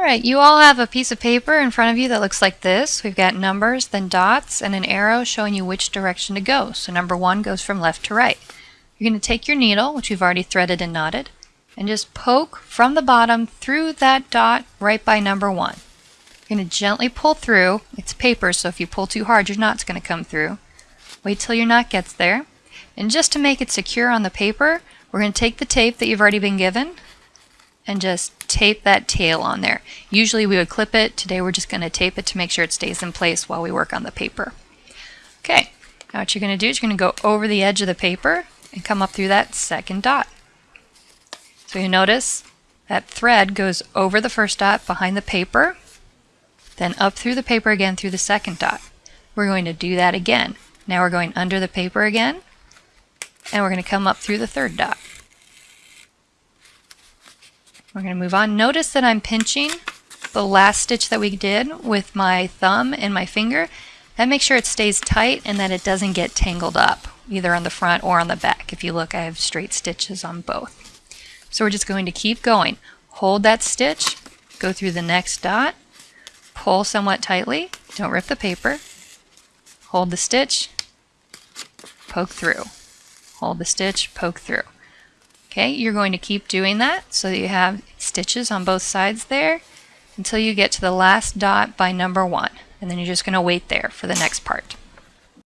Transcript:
Alright, you all have a piece of paper in front of you that looks like this. We've got numbers, then dots, and an arrow showing you which direction to go. So number one goes from left to right. You're going to take your needle, which we've already threaded and knotted, and just poke from the bottom through that dot right by number one. You're going to gently pull through. It's paper, so if you pull too hard, your knot's going to come through. Wait till your knot gets there. And just to make it secure on the paper, we're going to take the tape that you've already been given and just tape that tail on there. Usually we would clip it. Today we're just going to tape it to make sure it stays in place while we work on the paper. Okay, now what you're going to do is you're going to go over the edge of the paper and come up through that second dot. So you notice that thread goes over the first dot behind the paper, then up through the paper again through the second dot. We're going to do that again. Now we're going under the paper again, and we're going to come up through the third dot. We're going to move on. Notice that I'm pinching the last stitch that we did with my thumb and my finger. That makes sure it stays tight and that it doesn't get tangled up, either on the front or on the back. If you look, I have straight stitches on both. So we're just going to keep going. Hold that stitch, go through the next dot, pull somewhat tightly, don't rip the paper, hold the stitch, poke through, hold the stitch, poke through. Okay, you're going to keep doing that so that you have stitches on both sides there until you get to the last dot by number one. And then you're just going to wait there for the next part.